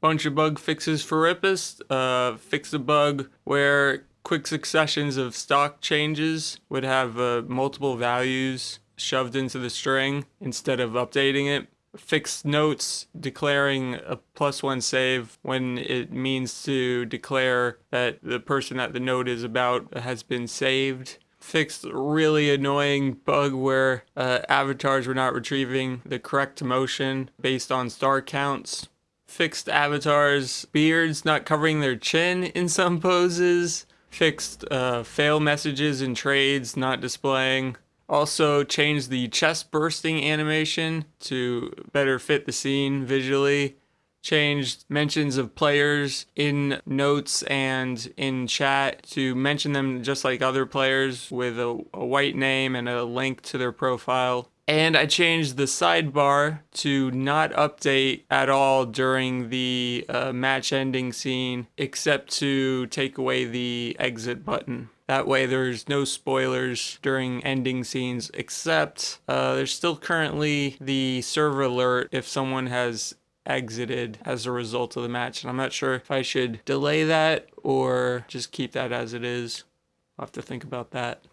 Bunch of bug fixes for Ripist. Uh, fix the bug where quick successions of stock changes would have uh, multiple values shoved into the string instead of updating it. Fixed notes declaring a plus one save when it means to declare that the person that the note is about has been saved. Fixed really annoying bug where uh, avatars were not retrieving the correct motion based on star counts. Fixed avatars, beards not covering their chin in some poses. Fixed uh, fail messages in trades not displaying. Also changed the chest bursting animation to better fit the scene visually. Changed mentions of players in notes and in chat to mention them just like other players with a, a white name and a link to their profile. And I changed the sidebar to not update at all during the uh, match ending scene, except to take away the exit button. That way there's no spoilers during ending scenes, except uh, there's still currently the server alert if someone has exited as a result of the match. And I'm not sure if I should delay that or just keep that as it is. I'll have to think about that.